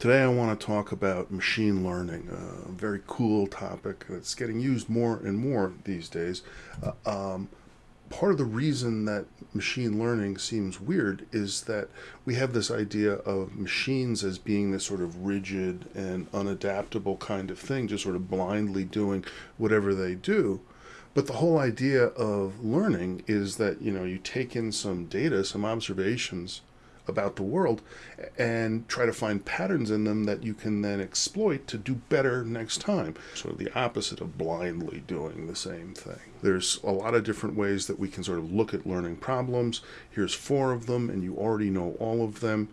Today I want to talk about machine learning, a very cool topic that's getting used more and more these days. Uh, um, part of the reason that machine learning seems weird is that we have this idea of machines as being this sort of rigid and unadaptable kind of thing, just sort of blindly doing whatever they do. But the whole idea of learning is that, you know, you take in some data, some observations, about the world and try to find patterns in them that you can then exploit to do better next time. Sort of the opposite of blindly doing the same thing. There's a lot of different ways that we can sort of look at learning problems. Here's four of them, and you already know all of them.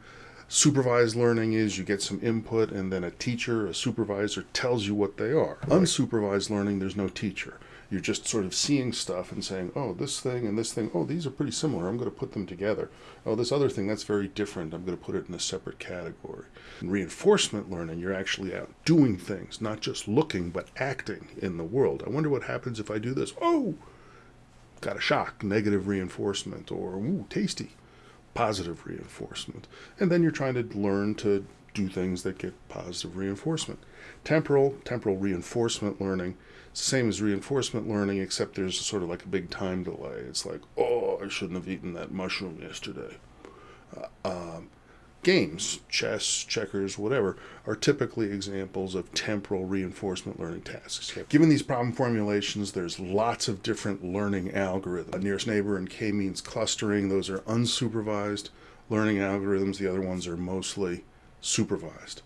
Supervised learning is you get some input and then a teacher, a supervisor tells you what they are. Unsupervised learning, there's no teacher. You're just sort of seeing stuff and saying, oh, this thing and this thing, oh, these are pretty similar. I'm going to put them together. Oh, this other thing, that's very different. I'm going to put it in a separate category. In reinforcement learning, you're actually out doing things, not just looking, but acting in the world. I wonder what happens if I do this. Oh, got a shock, negative reinforcement, or ooh, tasty, positive reinforcement. And then you're trying to learn to do things that get positive reinforcement. Temporal, temporal reinforcement learning it's the same as reinforcement learning, except there's sort of like a big time delay. It's like, oh, I shouldn't have eaten that mushroom yesterday. Uh, um, games, chess, checkers, whatever, are typically examples of temporal reinforcement learning tasks. Given these problem formulations, there's lots of different learning algorithms. Nearest neighbor and k-means clustering, those are unsupervised learning algorithms. The other ones are mostly supervised.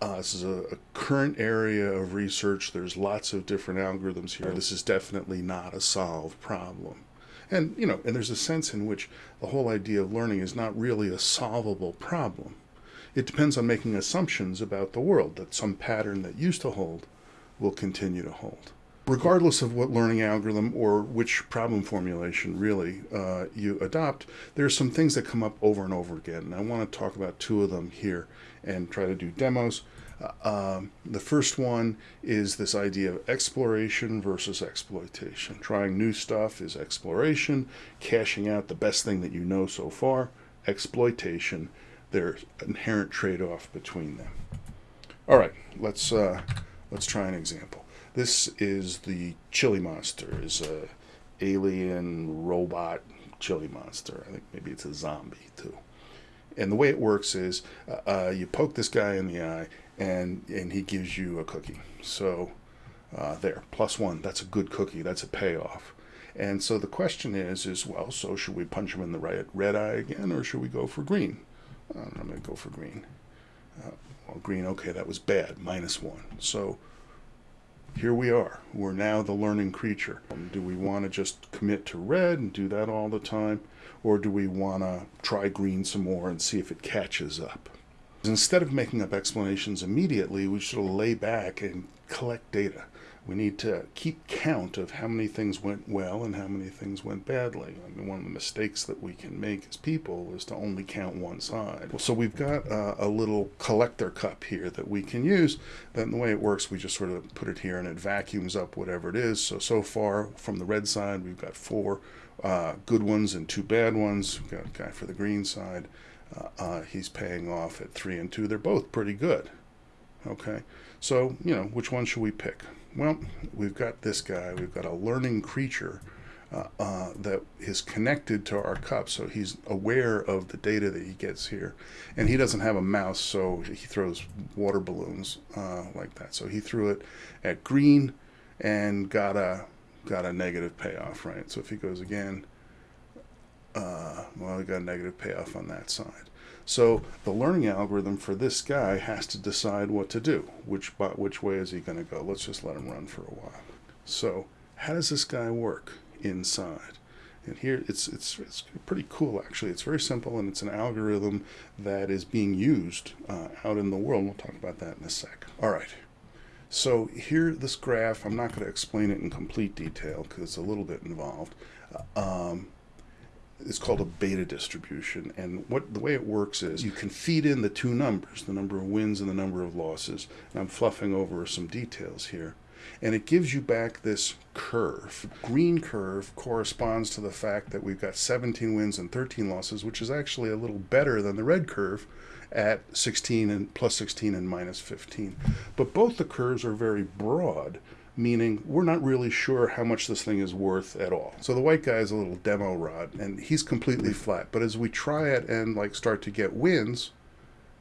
Uh, this is a, a, current area of research. There's lots of different algorithms here. This is definitely not a solved problem. And, you know, and there's a sense in which the whole idea of learning is not really a solvable problem. It depends on making assumptions about the world, that some pattern that used to hold will continue to hold. Regardless of what learning algorithm or which problem formulation really uh, you adopt, there are some things that come up over and over again. And I want to talk about two of them here and try to do demos. Uh, um, the first one is this idea of exploration versus exploitation. Trying new stuff is exploration, cashing out the best thing that you know so far, exploitation. There's inherent trade-off between them. All right, let's uh, let's try an example. This is the chili monster. is a alien robot chili monster. I think maybe it's a zombie too. And the way it works is uh, uh, you poke this guy in the eye and, and he gives you a cookie. So uh, there, plus one, that's a good cookie. That's a payoff. And so the question is, is well, so should we punch him in the right red eye again or should we go for green? I'm going to go for green. Uh, well, green, okay, that was bad, minus one. So here we are. We're now the learning creature. Do we want to just commit to red and do that all the time? Or do we want to try green some more and see if it catches up? Instead of making up explanations immediately, we should lay back and collect data. We need to keep count of how many things went well and how many things went badly. I mean, one of the mistakes that we can make as people is to only count one side. So we've got uh, a little collector cup here that we can use. Then the way it works, we just sort of put it here and it vacuums up whatever it is. So, so far from the red side, we've got four uh, good ones and two bad ones. We've got a guy for the green side. Uh, uh, he's paying off at three and two. They're both pretty good. Okay, so, you know, which one should we pick? Well, we've got this guy. We've got a learning creature uh, uh, that is connected to our cup, so he's aware of the data that he gets here. And he doesn't have a mouse, so he throws water balloons uh, like that. So he threw it at green and got a got a negative payoff, right? So if he goes again, uh, well, we got a negative payoff on that side. So the learning algorithm for this guy has to decide what to do. Which, which way is he going to go? Let's just let him run for a while. So how does this guy work inside? And here it's, it's, it's pretty cool actually. It's very simple and it's an algorithm that is being used uh, out in the world. We'll talk about that in a sec. All right. So here, this graph, I'm not going to explain it in complete detail because it's a little bit involved. Uh, um, it's called a beta distribution. And what the way it works is you can feed in the two numbers, the number of wins and the number of losses. And I'm fluffing over some details here. And it gives you back this curve. Green curve corresponds to the fact that we've got 17 wins and 13 losses, which is actually a little better than the red curve. at 16 and plus 16 and minus 15. But both the curves are very broad, meaning we're not really sure how much this thing is worth at all. So the white guy is a little demo rod and he's completely flat. But as we try it and like start to get wins,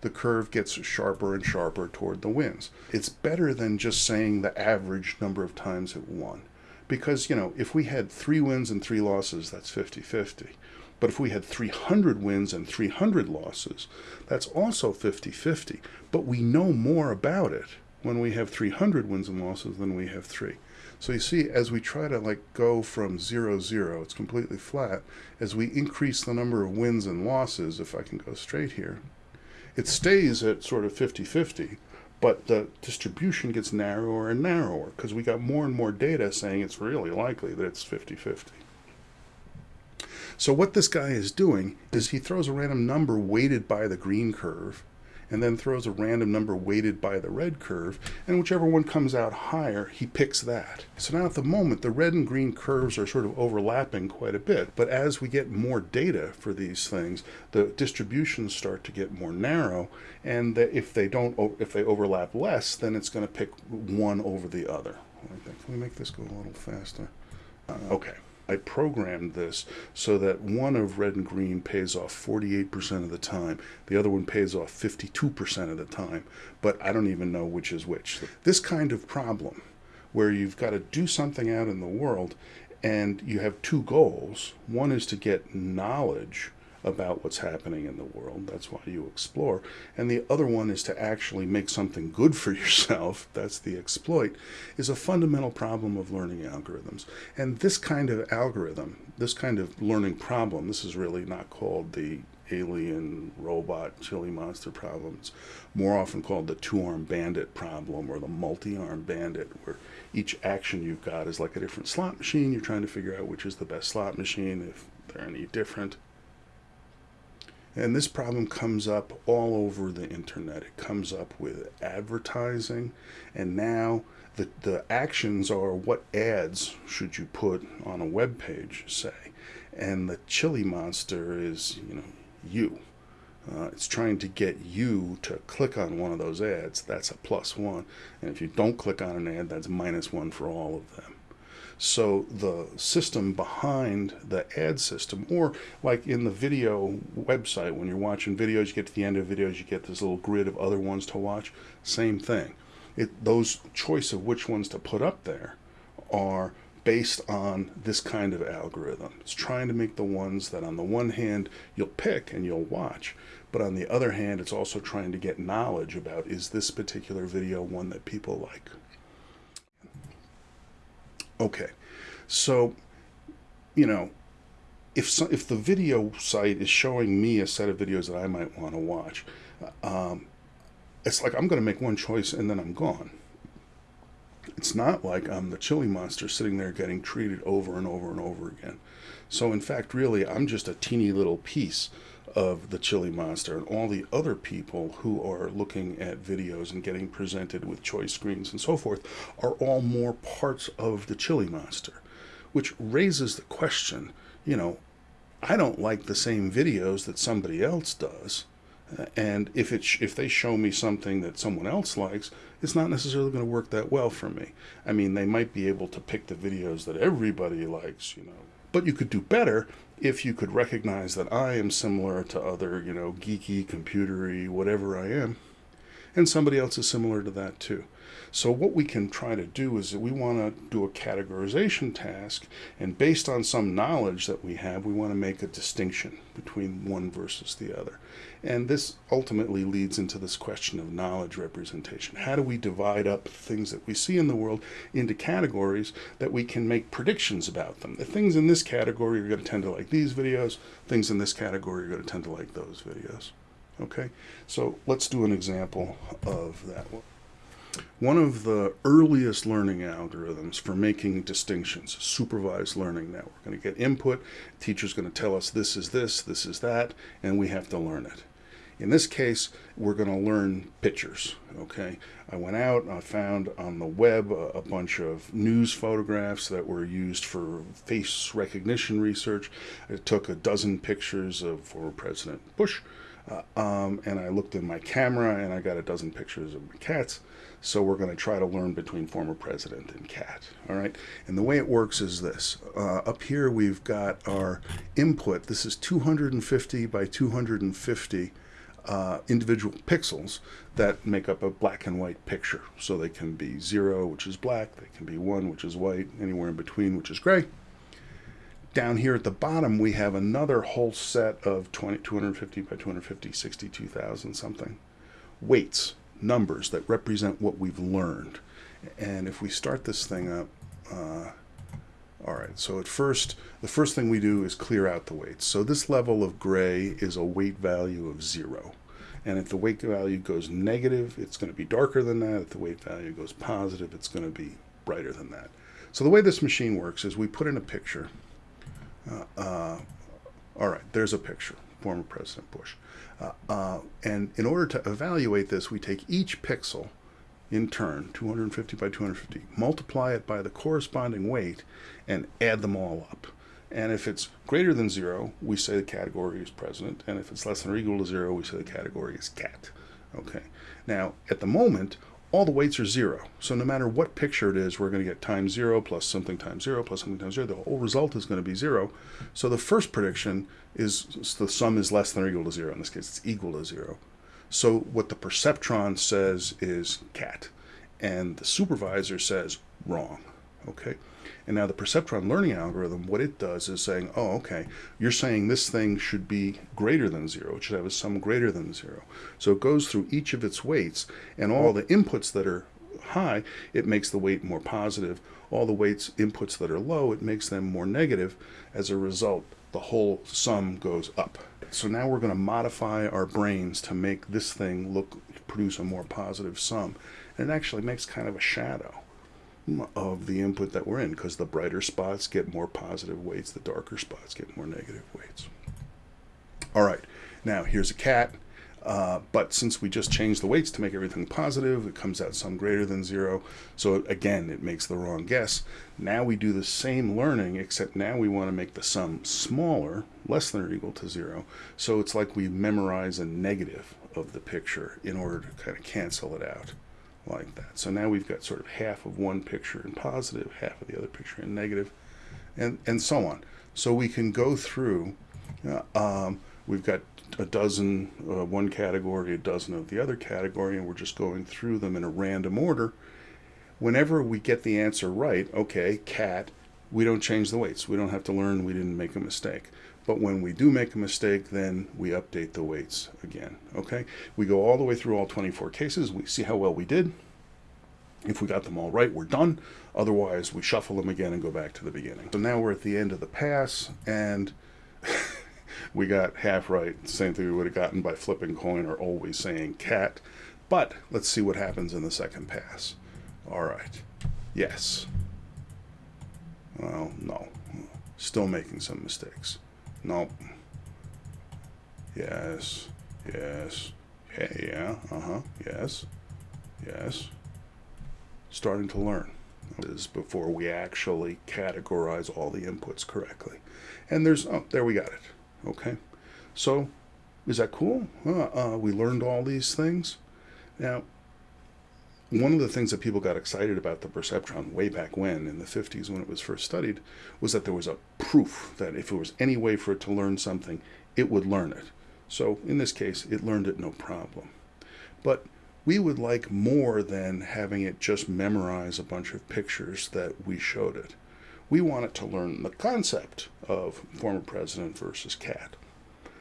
the curve gets sharper and sharper toward the wins. It's better than just saying the average number of times it won. Because, you know, if we had three wins and three losses, that's 50 50. But if we had 300 wins and 300 losses, that's also 50 50. But we know more about it when we have 300 wins and losses than we have three. So you see, as we try to like go from zero, zero, it's completely flat. As we increase the number of wins and losses, if I can go straight here, it stays at sort of 50 50, but the distribution gets narrower and narrower because we got more and more data saying it's really likely that it's 50 50. So what this guy is doing is he throws a random number weighted by the green curve and then throws a random number weighted by the red curve, and whichever one comes out higher, he picks that. So now at the moment, the red and green curves are sort of overlapping quite a bit, but as we get more data for these things, the distributions start to get more narrow, and if they don't, if they overlap less, then it's going to pick one over the other. Can we make this go a little faster? Uh, okay. I programmed this so that one of red and green pays off 48% of the time. The other one pays off 52% of the time, but I don't even know which is which. This kind of problem where you've got to do something out in the world and you have two goals. One is to get knowledge about what's happening in the world. That's why you explore. And the other one is to actually make something good for yourself. That's the exploit, is a fundamental problem of learning algorithms. And this kind of algorithm, this kind of learning problem, this is really not called the alien robot chili monster problem. It's more often called the two-arm bandit problem or the multi-arm bandit, where each action you've got is like a different slot machine. You're trying to figure out which is the best slot machine, if they're any different. And this problem comes up all over the internet. It comes up with advertising, and now the, the actions are what ads should you put on a web page, say. And the chili monster is, you know, you. Uh, it's trying to get you to click on one of those ads. That's a plus one. And if you don't click on an ad, that's minus one for all of them. So the system behind the ad system, or like in the video website, when you're watching videos, you get to the end of videos, you get this little grid of other ones to watch. Same thing. It, those choice of which ones to put up there are based on this kind of algorithm. It's trying to make the ones that on the one hand you'll pick and you'll watch, but on the other hand it's also trying to get knowledge about is this particular video one that people like. Okay, so you know, if so, if the video site is showing me a set of videos that I might want to watch, um, it's like I'm going to make one choice and then I'm gone. It's not like I'm the chili monster sitting there getting treated over and over and over again. So in fact, really, I'm just a teeny little piece of the Chili Monster and all the other people who are looking at videos and getting presented with choice screens and so forth are all more parts of the Chili Monster, which raises the question, you know, I don't like the same videos that somebody else does. Uh, and if it if they show me something that someone else likes, it's not necessarily going to work that well for me. I mean, they might be able to pick the videos that everybody likes, you know, but you could do better if you could recognize that I am similar to other, you know, geeky, computery, whatever I am, and somebody else is similar to that too. So what we can try to do is that we want to do a categorization task, and based on some knowledge that we have, we want to make a distinction between one versus the other. And this ultimately leads into this question of knowledge representation. How do we divide up things that we see in the world into categories that we can make predictions about them? The things in this category are going to tend to like these videos, things in this category are going to tend to like those videos. Okay, so let's do an example of that one. One of the earliest learning algorithms for making distinctions, supervised learning. Now we're going to get input, teacher's going to tell us this is this, this is that, and we have to learn it. In this case, we're going to learn pictures, okay? I went out and I found on the web a, a, bunch of news photographs that were used for face recognition research. I took a dozen pictures of former President Bush, Uh, um, and I looked in my camera and I got a dozen pictures of my cats. So we're going to try to learn between former president and cat. All right. And the way it works is this. Uh, up here we've got our input. This is 250 by 250 uh, individual pixels that make up a black and white picture. So they can be zero, which is black. They can be one, which is white. Anywhere in between, which is gray down here at the bottom, we have another whole set of 20, 250 by 250, 62,000 something weights, numbers that represent what we've learned. And if we start this thing up, uh, all right, so at first, the first thing we do is clear out the weights. So this level of gray is a weight value of zero. And if the weight value goes negative, it's going to be darker than that. If the weight value goes positive, it's going to be brighter than that. So the way this machine works is we put in a picture all right, there's a picture, former President Bush. Uh, uh, and in order to evaluate this, we take each pixel in turn, 250 by 250, multiply it by the corresponding weight, and add them all up. And if it's greater than zero, we say the category is president. And if it's less than or equal to zero, we say the category is cat. Okay. Now, at the moment, all the weights are zero. So no matter what picture it is, we're going to get times zero plus something times zero plus something times zero. The whole result is going to be zero. So the first prediction is the sum is less than or equal to zero. In this case, it's equal to zero. So what the perceptron says is cat, and the supervisor says wrong. Okay. And now the perceptron learning algorithm, what it does is saying, oh, okay, you're saying this thing should be greater than zero. It should have a sum greater than zero. So it goes through each of its weights and all the inputs that are high, it makes the weight more positive. All the weights inputs that are low, it makes them more negative. As a result, the whole sum goes up. So now we're going to modify our brains to make this thing look produce a more positive sum. And it actually makes kind of a shadow of the input that we're in because the brighter spots get more positive weights, the darker spots get more negative weights. All right, now here's a cat, uh, but since we just changed the weights to make everything positive, it comes out some greater than zero. So again, it makes the wrong guess. Now we do the same learning, except now we want to make the sum smaller, less than or equal to zero. So it's like we memorize a negative of the picture in order to kind of cancel it out like that. So now we've got sort of half of one picture in positive, half of the other picture in negative, and, and so on. So we can go through, uh, um, we've got a dozen, uh, one category, a dozen of the other category, and we're just going through them in a random order. Whenever we get the answer right, okay, cat, we don't change the weights. We don't have to learn we didn't make a mistake. But when we do make a mistake, then we update the weights again. Okay, we go all the way through all 24 cases. We see how well we did. If we got them all right, we're done. Otherwise, we shuffle them again and go back to the beginning. So now we're at the end of the pass, and we got half right. Same thing we would have gotten by flipping coin or always saying cat. But let's see what happens in the second pass. All right. Yes. Well, no. Still making some mistakes. Nope. Yes. Yes. Yeah, yeah. Uh-huh. Yes. Yes. Starting to learn. Is before we actually categorize all the inputs correctly. And there's, oh, there we got it. Okay. So, is that cool? Uh, uh, we learned all these things. Now, one of the things that people got excited about the perceptron way back when in the 50s when it was first studied was that there was a proof that if there was any way for it to learn something it would learn it. So in this case it learned it no problem. But we would like more than having it just memorize a bunch of pictures that we showed it. We want it to learn the concept of former president versus cat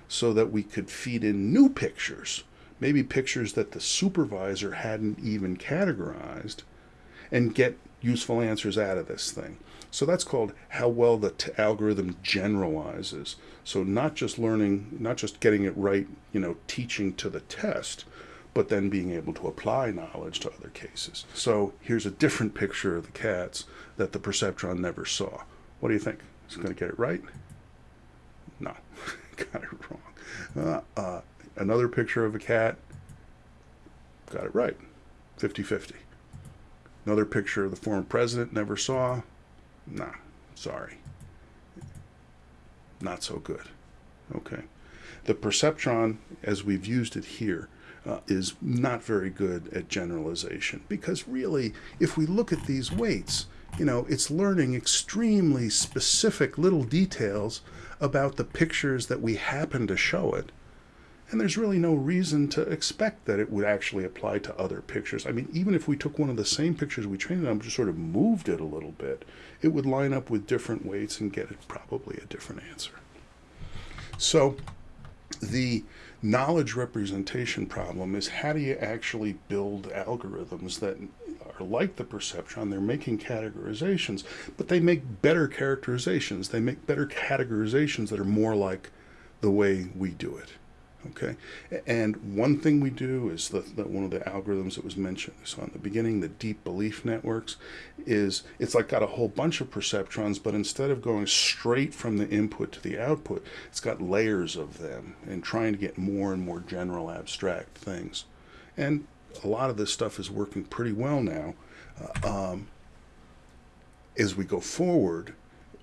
so that we could feed in new pictures maybe pictures that the supervisor hadn't even categorized, and get useful answers out of this thing. So that's called how well the algorithm generalizes. So not just learning, not just getting it right, you know, teaching to the test, but then being able to apply knowledge to other cases. So here's a different picture of the cats that the perceptron never saw. What do you think? Is it going to get it right? No, got it wrong. Uh, uh, another picture of a cat. Got it right. 50 50. Another picture of the former president never saw. Nah, sorry. Not so good. Okay. The perceptron, as we've used it here, uh, is not very good at generalization because really, if we look at these weights, you know, it's learning extremely specific little details about the pictures that we happen to show it. And there's really no reason to expect that it would actually apply to other pictures. I mean, even if we took one of the same pictures we trained on, just sort of moved it a little bit, it would line up with different weights and get probably a different answer. So the knowledge representation problem is how do you actually build algorithms that are like the perceptron they're making categorizations but they make better characterizations they make better categorizations that are more like the way we do it Okay, and one thing we do is that, one of the algorithms that was mentioned so in the beginning, the deep belief networks, is it's like got a whole bunch of perceptrons, but instead of going straight from the input to the output, it's got layers of them and trying to get more and more general abstract things. And a lot of this stuff is working pretty well now. Uh, um, as we go forward,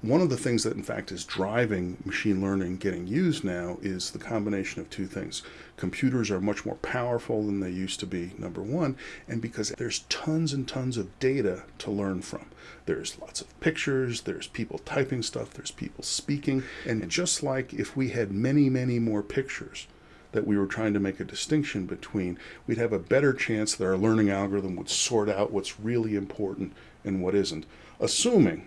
one of the things that in fact is driving machine learning getting used now is the combination of two things. Computers are much more powerful than they used to be, number one, and because there's tons and tons of data to learn from. There's lots of pictures, there's people typing stuff, there's people speaking, and just like if we had many, many more pictures, that we were trying to make a distinction between, we'd have a better chance that our learning algorithm would sort out what's really important and what isn't, assuming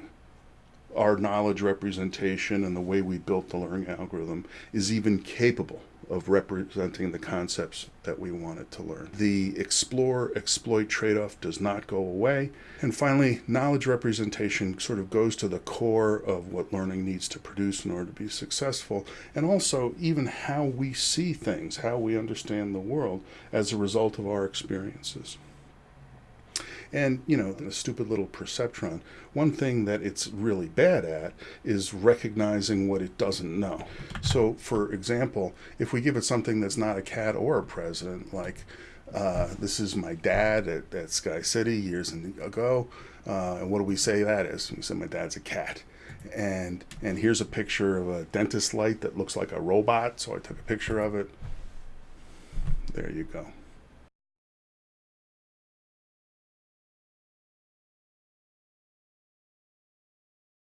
our knowledge representation and the way we built the learning algorithm is even capable of representing the concepts that we wanted to learn. The explore exploit trade off does not go away. And finally, knowledge representation sort of goes to the core of what learning needs to produce in order to be successful, and also even how we see things, how we understand the world as a result of our experiences. And, you know, the stupid little perceptron, one thing that it's really bad at is recognizing what it doesn't know. So, for example, if we give it something that's not a cat or a president, like uh, this is my dad at, at Sky City years ago, uh, and what do we say that is? We say my dad's a cat and and here's a picture of a dentist light that looks like a robot so I took a picture of it there you go